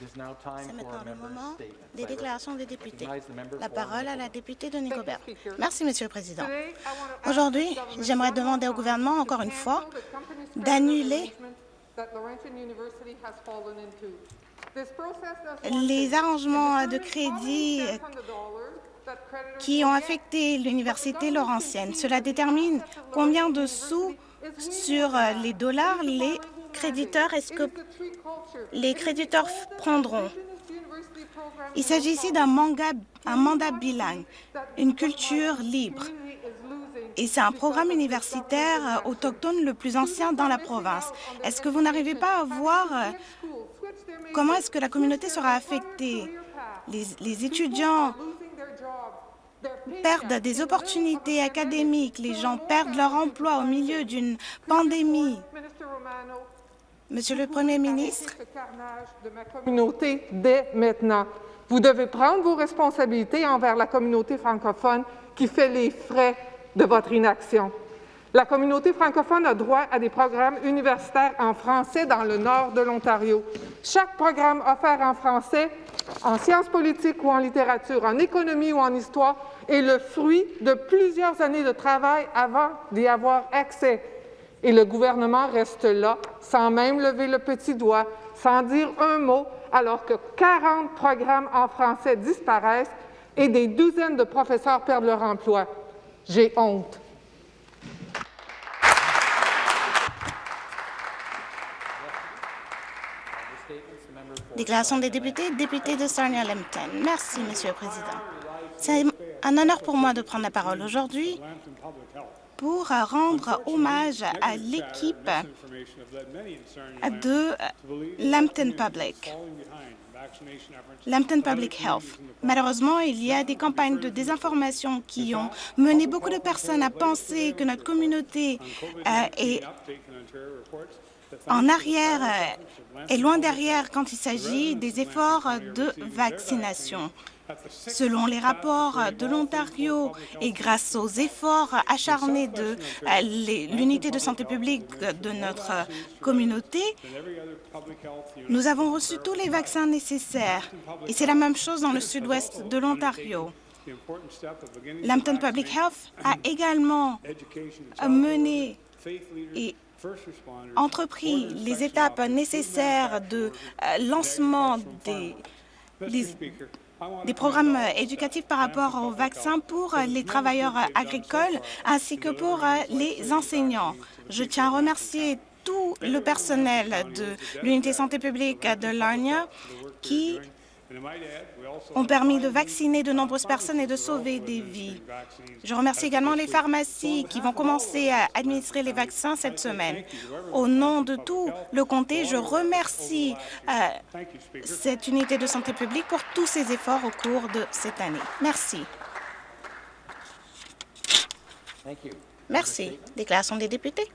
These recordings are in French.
C'est maintenant le moment des déclarations des députés. La parole à la députée de Nicobert. Merci, Monsieur le Président. Aujourd'hui, j'aimerais demander au gouvernement, encore une fois, d'annuler les arrangements de crédit qui ont affecté l'Université Laurentienne. Cela détermine combien de sous sur les dollars les créditeurs est-ce que les créditeurs prendront? Il s'agit ici d'un mandat bilingue, une culture libre. Et c'est un programme universitaire autochtone le plus ancien dans la province. Est-ce que vous n'arrivez pas à voir euh, comment est-ce que la communauté sera affectée? Les, les étudiants perdent des opportunités académiques, les gens perdent leur emploi au milieu d'une pandémie. Monsieur le Premier ministre, de ma communauté dès maintenant. Vous devez prendre vos responsabilités envers la communauté francophone qui fait les frais de votre inaction. La communauté francophone a droit à des programmes universitaires en français dans le nord de l'Ontario. Chaque programme offert en français, en sciences politiques ou en littérature, en économie ou en histoire, est le fruit de plusieurs années de travail avant d'y avoir accès et le gouvernement reste là, sans même lever le petit doigt, sans dire un mot, alors que 40 programmes en français disparaissent et des douzaines de professeurs perdent leur emploi. J'ai honte. Déclaration des députés, député de Sarnia-Lempton. Merci, Monsieur le Président. C'est un honneur pour moi de prendre la parole aujourd'hui pour rendre hommage à l'équipe de Lambton Public. Lambton Public Health. Malheureusement, il y a des campagnes de désinformation qui ont mené beaucoup de personnes à penser que notre communauté euh, est en arrière, euh, est loin derrière quand il s'agit des efforts de vaccination. Selon les rapports de l'Ontario et grâce aux efforts acharnés de euh, l'unité de santé publique de notre communauté, nous avons reçu tous les vaccins nécessaires. Et c'est la même chose dans le sud-ouest de l'Ontario. Lambton Public Health a également mené et entrepris les étapes nécessaires de euh, lancement des programmes éducatifs par rapport aux vaccins pour les travailleurs agricoles ainsi que pour les enseignants. Je tiens à remercier tout le personnel de l'unité santé publique de Larnia qui ont permis de vacciner de nombreuses personnes et de sauver des vies. Je remercie également les pharmacies qui vont commencer à administrer les vaccins cette semaine. Au nom de tout le comté, je remercie euh, cette unité de santé publique pour tous ses efforts au cours de cette année. Merci. Merci. Déclaration des députés.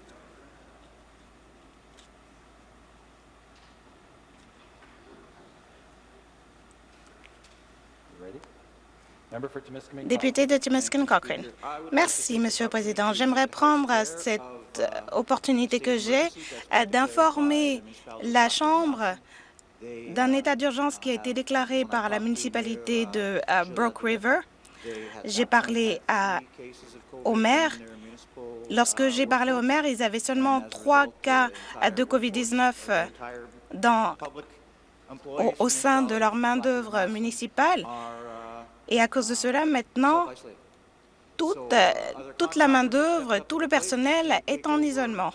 Député de Timiskin Cochrane. Merci, Monsieur le Président. J'aimerais prendre cette euh, opportunité que j'ai euh, d'informer la Chambre d'un état d'urgence qui a été déclaré par la municipalité de euh, Brook River. J'ai parlé à, au maire. Lorsque j'ai parlé au maire, ils avaient seulement trois cas de COVID-19 au, au sein de leur main-d'œuvre municipale. Et à cause de cela, maintenant, toute, euh, toute la main-d'œuvre, tout le personnel est en isolement.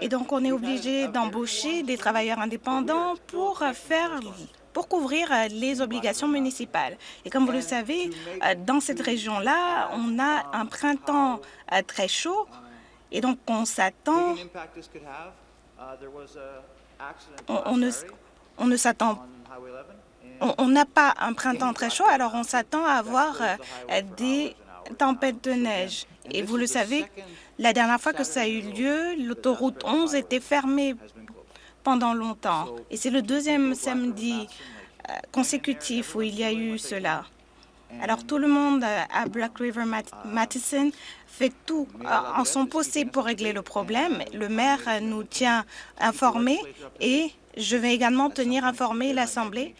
Et donc, on est obligé d'embaucher des travailleurs indépendants pour faire pour couvrir les obligations municipales. Et comme vous le savez, euh, dans cette région-là, on a un printemps euh, très chaud et donc on s'attend, on, ne, on ne s'attend on n'a pas un printemps très chaud, alors on s'attend à avoir euh, des tempêtes de neige. Et vous le savez, la dernière fois que ça a eu lieu, l'autoroute 11 était fermée pendant longtemps. Et c'est le deuxième samedi euh, consécutif où il y a eu cela. Alors tout le monde euh, à Black River Matheson fait tout en son possible pour régler le problème. Le maire nous tient informés et je vais également tenir informé l'Assemblée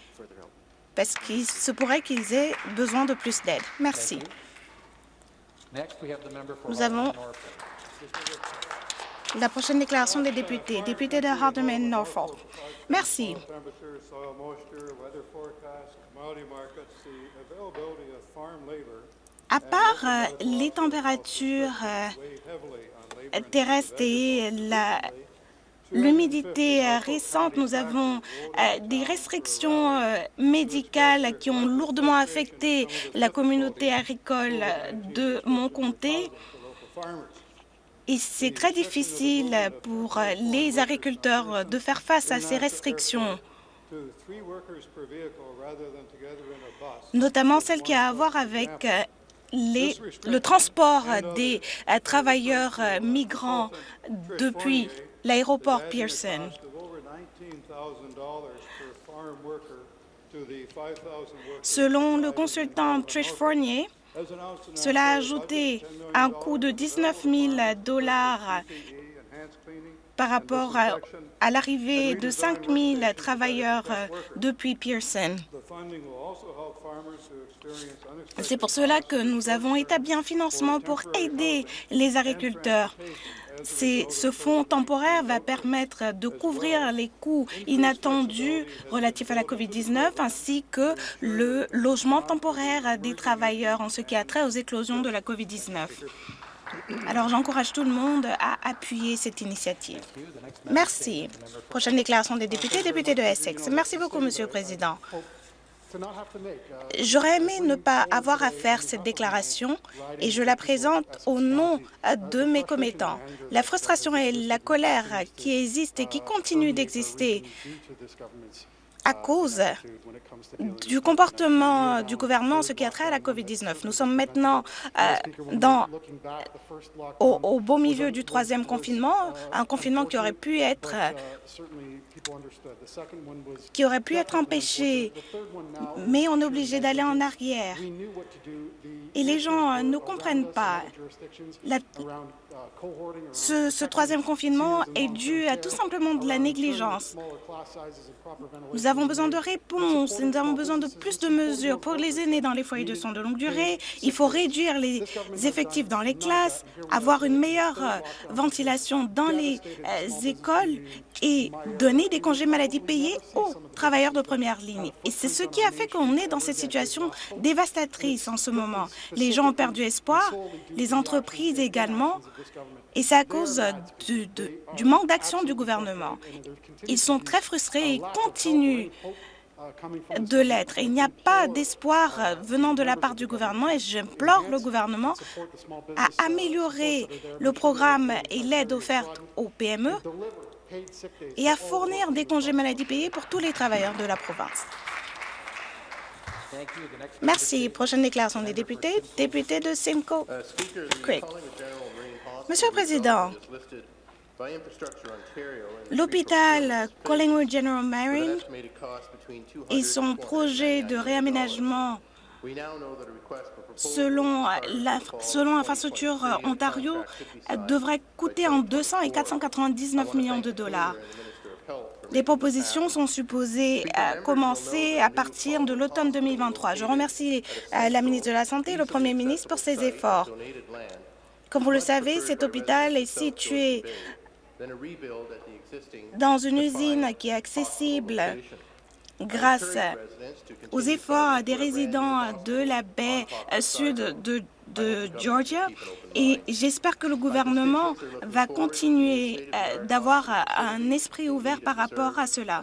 parce qu'il se pourrait qu'ils aient besoin de plus d'aide. Merci. Nous avons la prochaine déclaration des députés. Député de Hardeman Norfolk. Merci. À part euh, les températures euh, terrestres et l'humidité euh, récente, nous avons des restrictions médicales qui ont lourdement affecté la communauté agricole de mon comté. Et c'est très difficile pour les agriculteurs de faire face à ces restrictions notamment celle qui a à voir avec euh, le transport des euh, travailleurs euh, migrants depuis l'aéroport Pearson. Selon le consultant Trish Fournier, cela a ajouté un coût de 19 000 dollars par rapport à, l'arrivée de 5 000 travailleurs depuis Pearson. C'est pour cela que nous avons établi un financement pour aider les agriculteurs. Ce fonds temporaire va permettre de couvrir les coûts inattendus relatifs à la COVID-19 ainsi que le logement temporaire des travailleurs en ce qui a trait aux éclosions de la COVID-19. Alors, j'encourage tout le monde à appuyer cette initiative. Merci. Prochaine déclaration des députés, député de Essex. Merci beaucoup, Monsieur le Président. J'aurais aimé ne pas avoir à faire cette déclaration et je la présente au nom de mes commettants. La frustration et la colère qui existent et qui continuent d'exister à cause du comportement du gouvernement ce qui a trait à la COVID-19. Nous sommes maintenant euh, dans, au, beau milieu du troisième confinement, un confinement qui aurait pu être qui aurait pu être empêché, mais on est obligé d'aller en arrière. Et les gens ne comprennent pas. Ce, troisième confinement est dû à tout simplement de la négligence. Nous avons besoin de réponses, nous avons besoin de plus de mesures pour les aînés dans les foyers de soins de longue durée. Il faut réduire les effectifs dans les classes, avoir une meilleure euh, ventilation dans les euh, écoles et donner des congés maladie payés aux travailleurs de première ligne. Et c'est ce qui a fait qu'on est dans cette situation dévastatrice en ce moment. Les gens ont perdu espoir, les entreprises également, et c'est à cause du, manque d'action du gouvernement. Ils sont très frustrés et continuent de l'être. Il n'y a pas d'espoir venant de la part du gouvernement et j'implore le gouvernement à améliorer le programme et l'aide offerte aux PME et à fournir des congés maladie payés pour tous les travailleurs de la province. Merci. Prochaine déclaration des députés. Député de Simcoe. Monsieur le Président, l'hôpital Collingwood General Marine et son projet de réaménagement selon l'infrastructure Ontario devrait coûter entre 200 et 499 millions de dollars. Les propositions sont supposées euh, commencer à partir de l'automne 2023. Je remercie euh, la ministre de la Santé et le Premier ministre pour ces efforts. Comme vous le savez, cet hôpital est situé dans une usine qui est accessible grâce aux efforts des résidents de la baie sud de, Georgia et j'espère que le gouvernement va continuer euh, d'avoir un esprit ouvert par rapport à cela.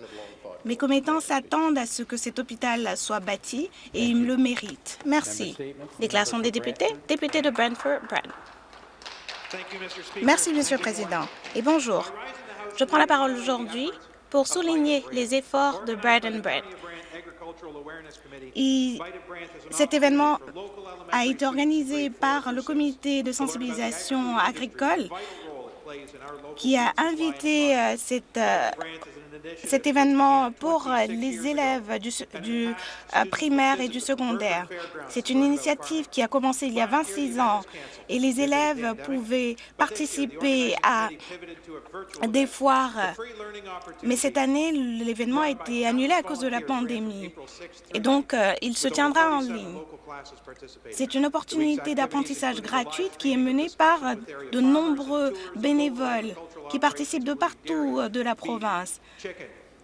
Mes commettants s'attendent à ce que cet hôpital soit bâti et ils le méritent. Merci. Déclaration des députés. Député de Brentford, Brent. Merci, Monsieur le Président, et bonjour. Je prends la parole aujourd'hui pour souligner les efforts de Brad and Brent. cet événement a été organisé par le comité de sensibilisation agricole qui a invité euh, cette, euh, cet événement pour les élèves du, du euh, primaire et du secondaire. C'est une initiative qui a commencé il y a 26 ans et les élèves pouvaient participer à des foires. Mais cette année, l'événement a été annulé à cause de la pandémie et donc euh, il se tiendra en ligne. C'est une opportunité d'apprentissage gratuite qui est menée par de nombreux bénévoles qui participent de partout euh, de la province.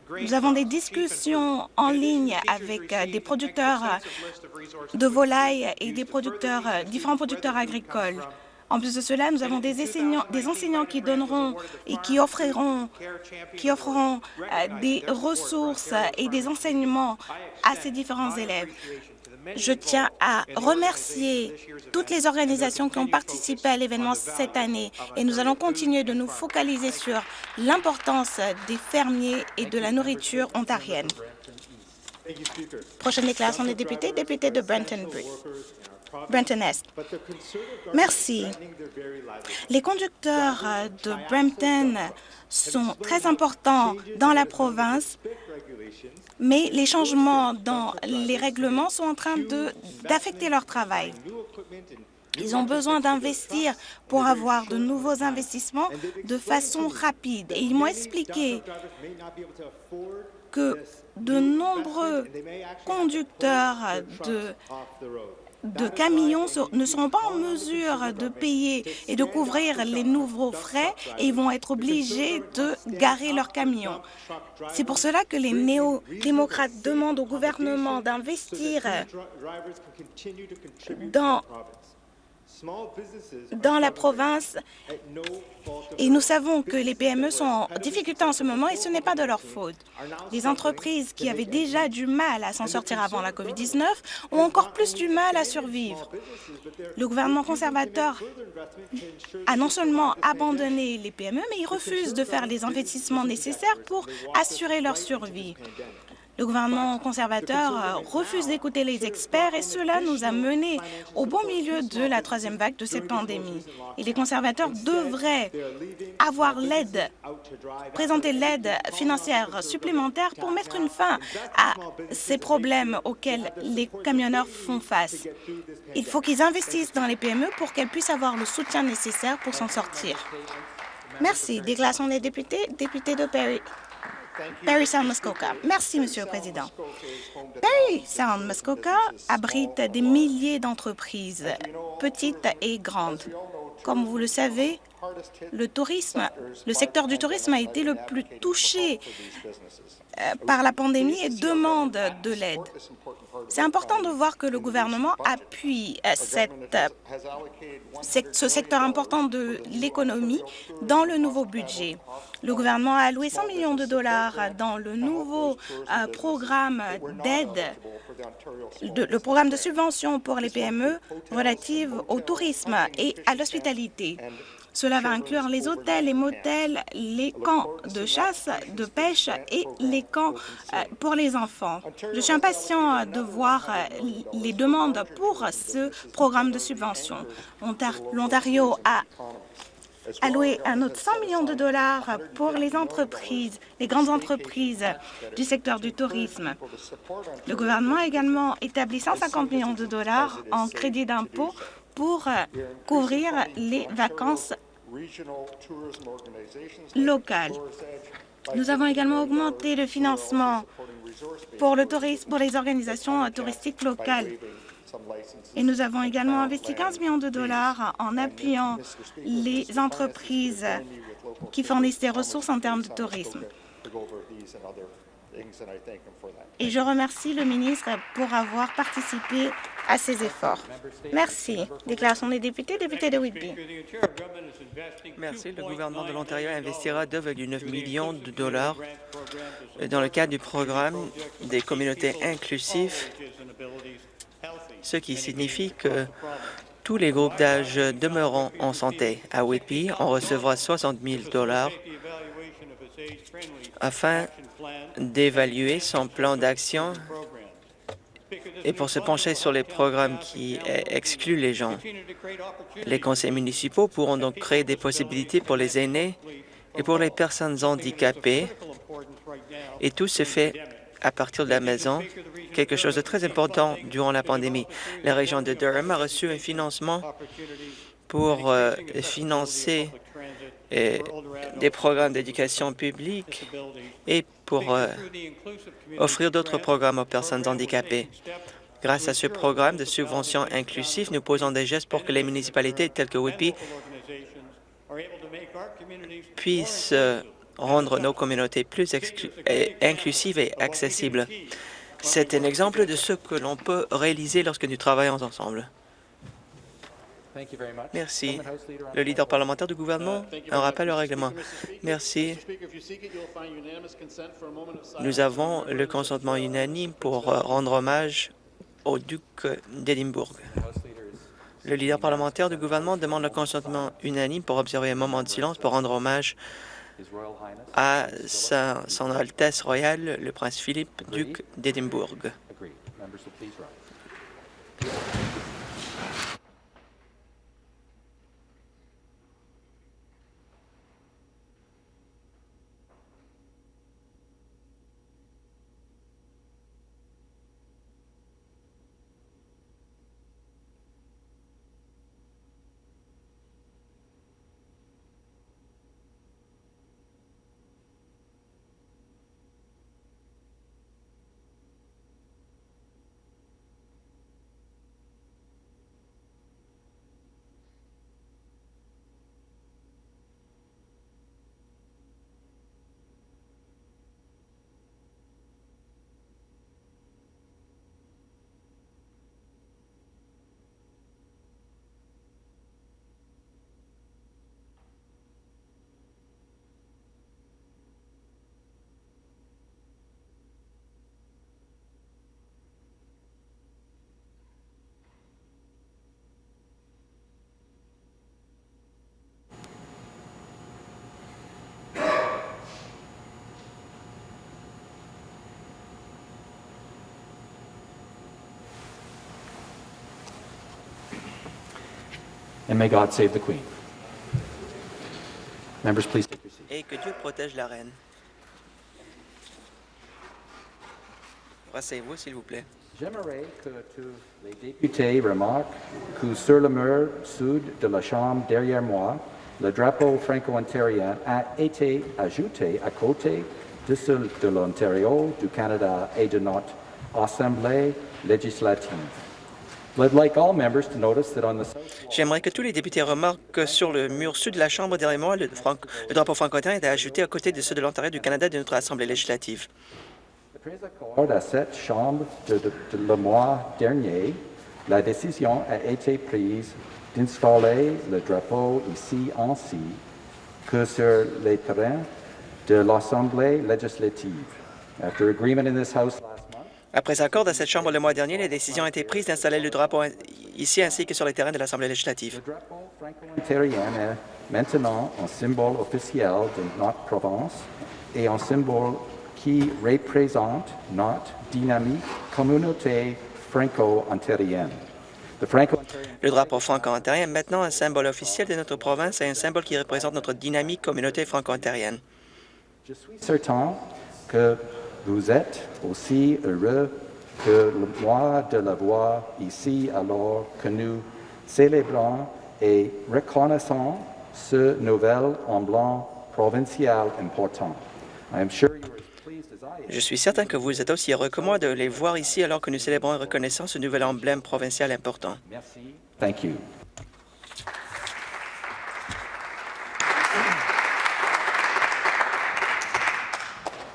Nous avons des discussions en ligne avec euh, des producteurs euh, de volailles et des producteurs, différents producteurs agricoles. En plus de cela, nous avons des enseignants, des enseignants qui donneront et qui offriront, qui offreront des ressources et des enseignements à ces différents élèves. Je tiens à remercier toutes les organisations qui ont participé à l'événement cette année et nous allons continuer de nous focaliser sur l'importance des fermiers et de la nourriture ontarienne. Prochaine déclaration des députés, député de Brenton, Merci. Les conducteurs de Brampton sont très importants dans la province mais les changements dans les règlements sont en train d'affecter leur travail. Ils ont besoin d'investir pour avoir de nouveaux investissements de façon rapide. Et ils m'ont expliqué que de nombreux conducteurs de de camions ne seront pas en mesure de payer et de couvrir les nouveaux frais et ils vont être obligés de garer leurs camions. C'est pour cela que les néo-démocrates demandent au gouvernement d'investir dans dans la province et nous savons que les PME sont en difficulté en ce moment et ce n'est pas de leur faute. Les entreprises qui avaient déjà du mal à s'en sortir avant la COVID-19 ont encore plus du mal à survivre. Le gouvernement conservateur a non seulement abandonné les PME, mais il refuse de faire les investissements nécessaires pour assurer leur survie. Le gouvernement conservateur euh, refuse d'écouter les experts et cela nous a menés au bon milieu de la troisième vague de cette pandémie. Et les conservateurs devraient avoir l'aide, présenter l'aide financière supplémentaire pour mettre une fin à ces problèmes auxquels les camionneurs font face. Il faut qu'ils investissent dans les PME pour qu'elles puissent avoir le soutien nécessaire pour s'en sortir. Merci. Déclaration des députés, député de Perry. Sound Muskoka. Merci, Monsieur le Président. Perry Sound Muskoka abrite des milliers d'entreprises, petites et grandes. Comme vous le savez, le tourisme, le secteur du tourisme a été le plus touché euh, par la pandémie et demande de l'aide. C'est important de voir que le gouvernement appuie euh, euh, ce secteur important de l'économie dans le nouveau budget. Le gouvernement a alloué 100 millions de dollars dans le nouveau programme d'aide, le programme de subvention pour les PME relative au tourisme et à l'hospitalité. Cela va inclure les hôtels, les motels, les camps de chasse, de pêche et les camps euh, pour les enfants. Je suis impatient de voir euh, les demandes pour ce programme de subvention. L'Ontario a alloué un autre 100 millions de dollars pour les entreprises, les grandes entreprises du secteur du tourisme. Le gouvernement a également établi 150 millions de dollars en crédit d'impôt pour euh, couvrir les vacances locales. Nous avons également augmenté le financement pour le tourisme, pour les organisations touristiques locales. Et nous avons également investi 15 millions de dollars en appuyant les entreprises qui fournissent des ressources en termes de tourisme. Et je remercie le ministre pour avoir participé à ces efforts. Merci. Déclaration des députés, député de Whitby. Merci. Le gouvernement de l'Ontario investira 2,9 millions de dollars dans le cadre du programme des communautés inclusives, ce qui signifie que tous les groupes d'âge demeureront en santé. À Whitby, on recevra 60 000 dollars afin d'évaluer son plan d'action et pour se pencher sur les programmes qui excluent les gens. Les conseils municipaux pourront donc créer des possibilités pour les aînés et pour les personnes handicapées, et tout se fait à partir de la maison, quelque chose de très important durant la pandémie. La région de Durham a reçu un financement pour euh, financer euh, des programmes d'éducation publique et pour euh, offrir d'autres programmes aux personnes handicapées. Grâce à ce programme de subvention inclusif, nous posons des gestes pour que les municipalités telles que Whitby puissent rendre nos communautés plus inclusives et accessibles. C'est un exemple de ce que l'on peut réaliser lorsque nous travaillons ensemble. Merci. Le leader parlementaire du gouvernement, un rappel au règlement. Merci. Nous avons le consentement unanime pour euh, rendre hommage au duc d'Édimbourg. Le leader parlementaire du gouvernement demande le consentement unanime pour observer un moment de silence pour rendre hommage à Son Altesse royale, le prince Philippe, duc d'Édimbourg. And may God save the Queen. Members, please take your seats. Et que Dieu protège la reine. Rasseyez-vous, s'il vous plaît. J'aimerais que tous les députés remarquent que sur le mur sud de la Chambre derrière moi, le drapeau franco-ontarien a été ajouté à côté de celui de l'Ontario, du Canada et de notre Assemblée législative. J'aimerais que tous les députés remarquent que sur le mur sud de la Chambre derrière moi, le, drapeau franco-ontarien est ajouté à côté de ceux de l'Ontario, du Canada et de notre Assemblée législative. À cette Chambre de, le mois dernier, la décision a été prise d'installer le drapeau ici ainsi que sur les terrains de l'Assemblée législative. After agreement in this House après accord de cette Chambre le mois dernier, la décision a été prise d'installer le drapeau ici ainsi que sur les terrains de l'Assemblée législative. Le drapeau franco-ontarien est maintenant un symbole officiel de notre province et un symbole qui représente notre dynamique communauté franco-ontarienne. Le drapeau franco-ontarien est maintenant un symbole officiel de notre province et un symbole qui représente notre dynamique communauté franco-ontarienne. Je suis certain que vous êtes aussi heureux que le mois de la voix ici alors que nous célébrons et reconnaissons ce nouvel emblème provincial important. Je suis certain que vous êtes aussi heureux que moi de les voir ici alors que nous célébrons et reconnaissons ce nouvel emblème provincial important. Merci. Thank you.